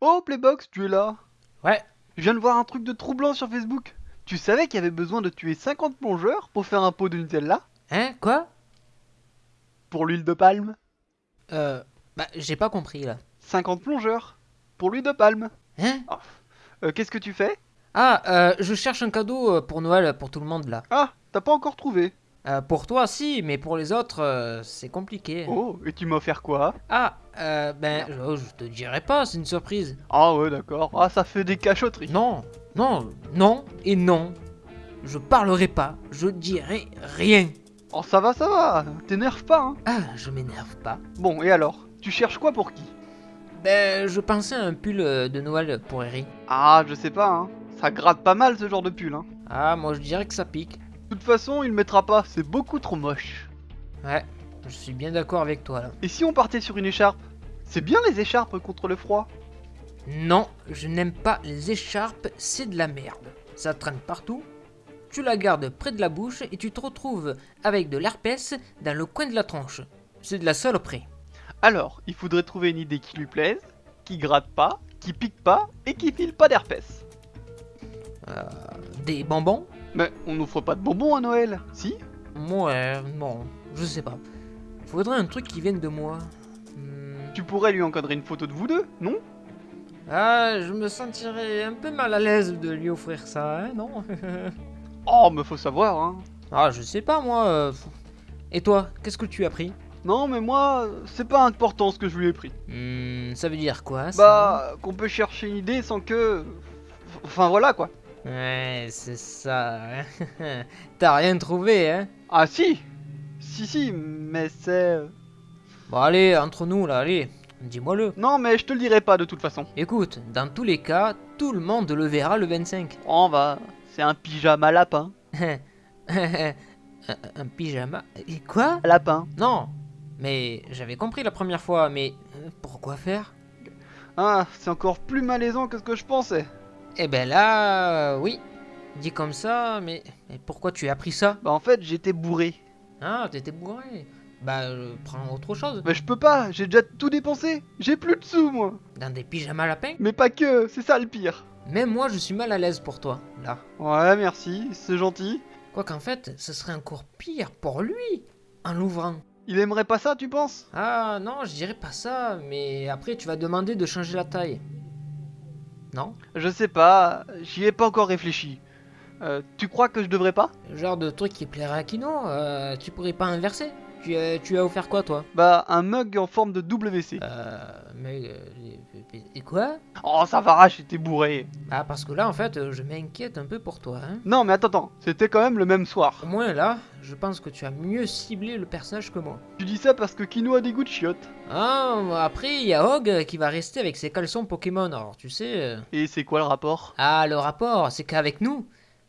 Oh Playbox, tu es là. Ouais. Je viens de voir un truc de troublant sur Facebook. Tu savais qu'il y avait besoin de tuer 50 plongeurs pour faire un pot de Nutella? Hein? Quoi? Pour l'huile de palme. Euh... Bah, j'ai pas compris, là. 50 plongeurs Pour l'huile de palme. Hein? Euh, Qu'est-ce que tu fais? Ah, euh, je cherche un cadeau euh, pour Noël pour tout le monde, là. Ah, t'as pas encore trouvé. Euh, pour toi, si, mais pour les autres, euh, c'est compliqué. Oh, et tu m'as offert quoi? Ah, euh, ben, je, je te dirai pas, c'est une surprise. Ah ouais, d'accord. Ah, ça fait des cachotteries. Non, non, non et non. Je parlerai pas, je dirai rien. Oh, ça va, ça va. T'énerve pas, hein. Ah, je m'énerve pas. Bon, et alors? Tu cherches quoi pour qui? Ben, je pensais à un pull euh, de Noël pour Harry. Ah, je sais pas, hein. Ça gratte pas mal ce genre de pull, hein. Ah, moi je dirais que ça pique. De toute façon, il le mettra pas, c'est beaucoup trop moche. Ouais, je suis bien d'accord avec toi là. Et si on partait sur une écharpe? C'est bien les écharpes contre le froid. Non, je n'aime pas les écharpes, c'est de la merde. Ça traîne partout. Tu la gardes près de la bouche et tu te retrouves avec de l'herpès dans le coin de la tronche. C'est de la saloperie. Alors, il faudrait trouver une idée qui lui plaise, qui gratte pas, qui pique pas et qui file pas d'herpès. Des bonbons? Mais on n'offre pas de bonbons à Noël, si? Ouais, bon, je sais pas. Faudrait un truc qui vienne de moi. Tu pourrais lui encadrer une photo de vous deux, non Ah, je me sentirais un peu mal à l'aise de lui offrir ça, hein, non Oh, mais faut savoir, hein. Ah, je sais pas moi. euh, Et toi, qu'est-ce que tu as pris Non, mais moi, c'est pas important ce que je lui ai pris. Hmm, Ça veut dire quoi ça Bah, qu'on peut chercher une idée sans que... Enfin voilà quoi. Ouais, c'est ça. hein. T'as rien trouvé, hein Ah si Si si, mais c'est... Bon, allez, entre nous là, allez, dis-moi-le. Non, mais je te le dirai pas de toute façon. Écoute, dans tous les cas, tout le monde le verra le 25. Oh bah, c'est un pyjama lapin. un, pyjama. Et quoi? Lapin. Non, mais j'avais compris la première fois, mais euh, pourquoi faire? Ah, c'est encore plus malaisant que ce que je pensais. Eh ben là, euh, oui. Dit comme ça, mais, mais pourquoi tu as pris ça? Bah en fait, j'étais bourré. Ah, t'étais bourré. Bah, euh, prends autre chose. Mais je peux pas, j'ai déjà tout dépensé. J'ai plus de sous moi. Dans des pyjamas lapins Mais pas que, c'est ça le pire. Même moi, je suis mal à l'aise pour toi, là. Ouais, merci, c'est gentil. Quoi qu'en fait, ce serait encore pire pour lui, en l'ouvrant. Il aimerait pas ça, tu penses? Ah non, je dirais pas ça, mais après tu vas demander de changer la taille. Non? Je sais pas, j'y ai pas encore réfléchi. Euh, tu crois que je devrais pas? Genre de truc qui plairait à Kino, euh, tu pourrais pas inverser tu, euh, tu as offert quoi toi? Bah, un mug en forme de WC. Euh, mais... euh, et quoi? Oh, ça va, j'étais bourré. Ah parce que là en fait, je m'inquiète un peu pour toi, hein. Non, mais attends, attends, c'était quand même le même soir. Au moins là, je pense que tu as mieux ciblé le personnage que moi. Tu dis ça parce que Kino a des goûts de chiottes. Ah, après il y a Hog qui va rester avec ses caleçons Pokémon, alors tu sais... euh, Et c'est quoi le rapport? Ah, le rapport, c'est qu'avec nous,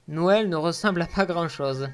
Noël ne ressemble à pas grand chose.